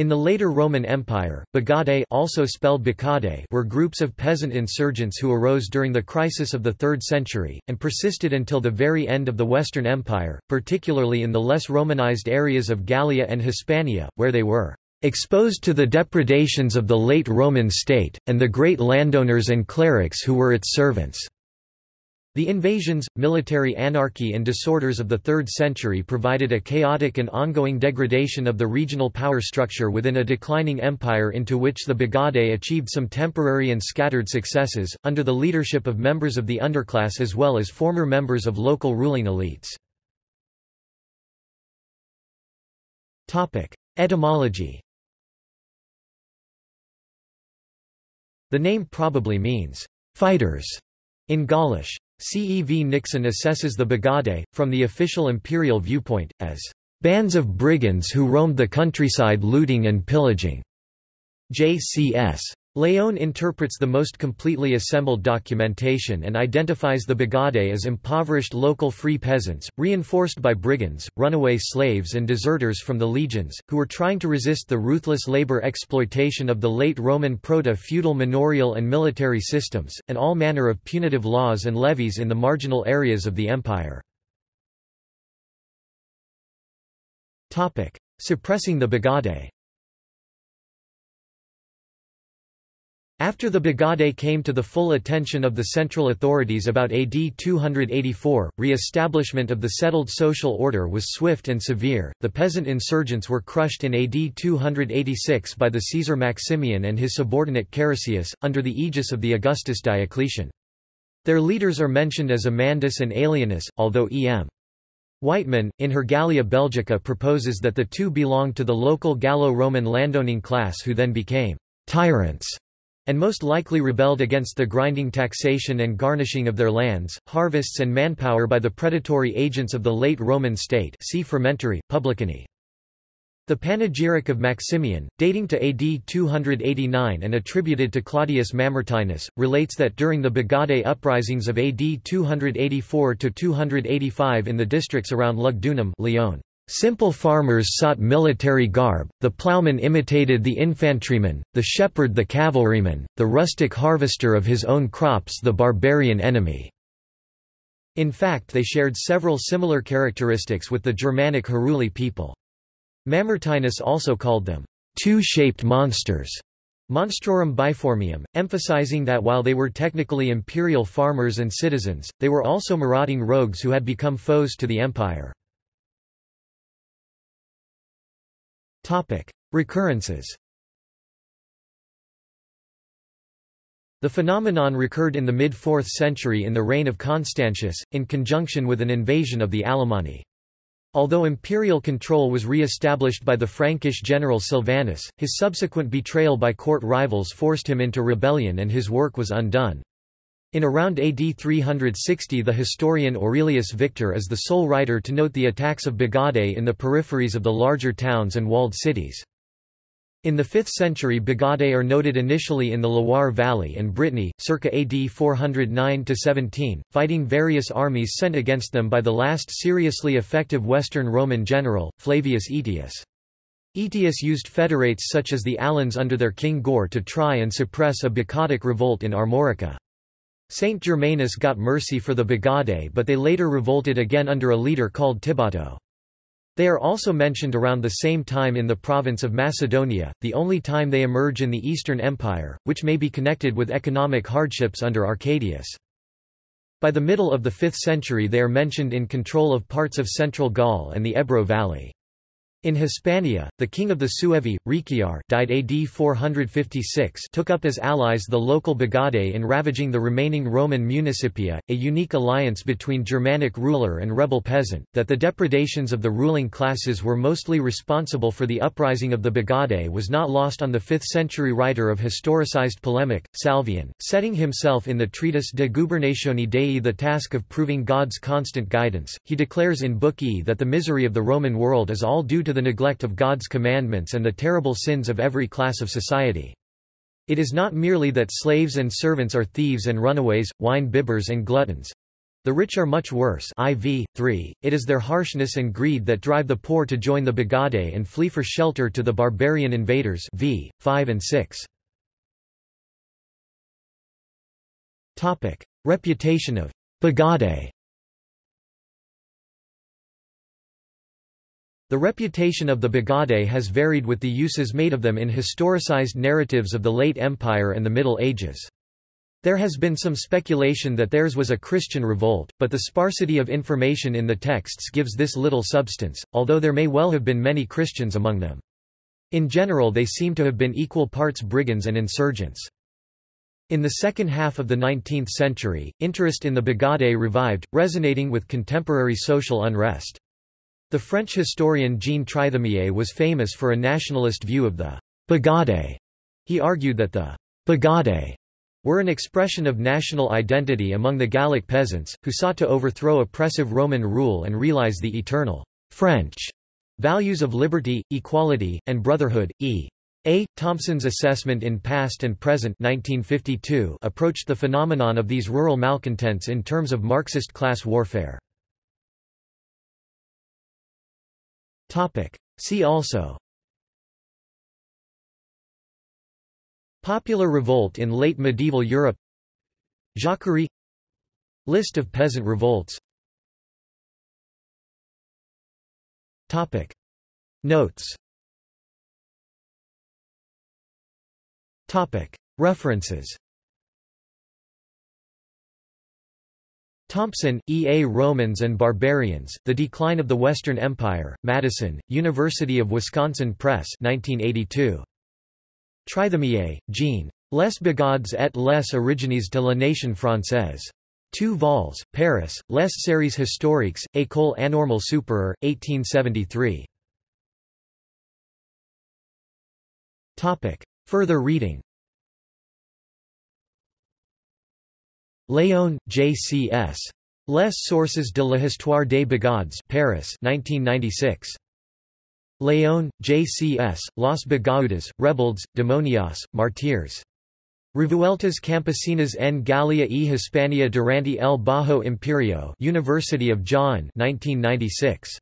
In the later Roman Empire, Bagaudae also spelled Bacaudae were groups of peasant insurgents who arose during the crisis of the 3rd century, and persisted until the very end of the Western Empire, particularly in the less Romanized areas of Gallia and Hispania, where they were exposed to the depredations of the late Roman state, and the great landowners and clerics who were its servants. The invasions, military anarchy and disorders of the 3rd century provided a chaotic and ongoing degradation of the regional power structure within a declining empire into which the Bagaudae achieved some temporary and scattered successes, under the leadership of members of the underclass as well as former members of local ruling elites. Etymology The name probably means, fighters, in Gaulish. CEV Nixon assesses the Bagaudae, from the official imperial viewpoint, as bands of brigands who roamed the countryside looting and pillaging. J.C.S. Leon interprets the most completely assembled documentation and identifies the Bagaudae as impoverished local free peasants, reinforced by brigands, runaway slaves and deserters from the legions, who were trying to resist the ruthless labor exploitation of the late Roman proto-feudal manorial and military systems, and all manner of punitive laws and levies in the marginal areas of the empire. Suppressing the Bagaudae After the Bagaudae came to the full attention of the central authorities about AD 284, re-establishment of the settled social order was swift and severe. The peasant insurgents were crushed in AD 286 by the Caesar Maximian and his subordinate Carausius, under the aegis of the Augustus Diocletian. Their leaders are mentioned as Amandus and Aelianus, although E.M. Wightman, in her Gallia Belgica proposes that the two belonged to the local Gallo-Roman landowning class who then became tyrants and most likely rebelled against the grinding taxation and garnishing of their lands, harvests and manpower by the predatory agents of the late Roman state see Frumentarii, Publicani. The Panegyric of Maximian, dating to AD 289 and attributed to Claudius Mamertinus, relates that during the Bagaudae uprisings of AD 284–285 in the districts around Lugdunum Lyon, Simple farmers sought military garb, the ploughman imitated the infantryman, the shepherd the cavalryman, the rustic harvester of his own crops the barbarian enemy." In fact they shared several similar characteristics with the Germanic Heruli people. Mamertinus also called them, two-shaped monsters, Monstrorum biformium, emphasizing that while they were technically imperial farmers and citizens, they were also marauding rogues who had become foes to the empire. Recurrences The phenomenon recurred in the mid-4th century in the reign of Constantius, in conjunction with an invasion of the Alemanni. Although imperial control was re-established by the Frankish general Silvanus, his subsequent betrayal by court rivals forced him into rebellion and his work was undone. In around AD 360 the historian Aurelius Victor is the sole writer to note the attacks of Bagaudae in the peripheries of the larger towns and walled cities. In the 5th century Bagaudae are noted initially in the Loire Valley and Brittany, circa AD 409–17, fighting various armies sent against them by the last seriously effective Western Roman general, Flavius Aetius. Aetius used federates such as the Alans under their king Goar to try and suppress a Bacaudic revolt in Armorica. Saint Germanus got mercy for the Bagaudae but they later revolted again under a leader called Tibato. They are also mentioned around the same time in the province of Macedonia, the only time they emerge in the Eastern Empire, which may be connected with economic hardships under Arcadius. By the middle of the 5th century they are mentioned in control of parts of central Gaul and the Ebro Valley. In Hispania, the king of the Suevi, Rechiar died AD 456 took up as allies the local Bagaudae in ravaging the remaining Roman municipia, a unique alliance between Germanic ruler and rebel peasant, that the depredations of the ruling classes were mostly responsible for the uprising of the Bagaudae was not lost on the 5th-century writer of historicized polemic, Salvian, setting himself in the treatise De Gubernatione Dei the task of proving God's constant guidance, he declares in Book E that the misery of the Roman world is all due to to the neglect of God's commandments and the terrible sins of every class of society. It is not merely that slaves and servants are thieves and runaways, wine bibbers and gluttons. The rich are much worse IV, 3. It is their harshness and greed that drive the poor to join the Bagaudae and flee for shelter to the barbarian invaders v. 5 and 6. Reputation of Bagaudae The reputation of the Bagaudae has varied with the uses made of them in historicized narratives of the late Empire and the Middle Ages. There has been some speculation that theirs was a Christian revolt, but the sparsity of information in the texts gives this little substance, although there may well have been many Christians among them. In general they seem to have been equal parts brigands and insurgents. In the second half of the 19th century, interest in the Bagaudae revived, resonating with contemporary social unrest. The French historian Jean Trithemié was famous for a nationalist view of the Bagaudae. He argued that the Bagaudae were an expression of national identity among the Gallic peasants, who sought to overthrow oppressive Roman rule and realize the eternal French values of liberty, equality, and brotherhood. E. A. Thompson's assessment in Past and Present 1952 approached the phenomenon of these rural malcontents in terms of Marxist class warfare. See also. Popular revolt in late medieval Europe. Jacquerie. List of peasant revolts. Topic. Notes. Topic. References Thompson, E. A. Romans and Barbarians, The Decline of the Western Empire, Madison, University of Wisconsin Press 1982. Trithemié, Jean. Les Bagauds et les origines de la nation française. 2 vols, Paris, Les séries historiques, École Anormale Supérieure, 1873. Further reading Léon, J. C. S. Les sources de l'histoire des Bagauds Paris 1996. León, J. C. S., Los Bagaudas, Rebeldes, Demonios, Martyrs. Revueltas Campesinas en Galia y Hispania durante el Bajo Imperio University of John 1996.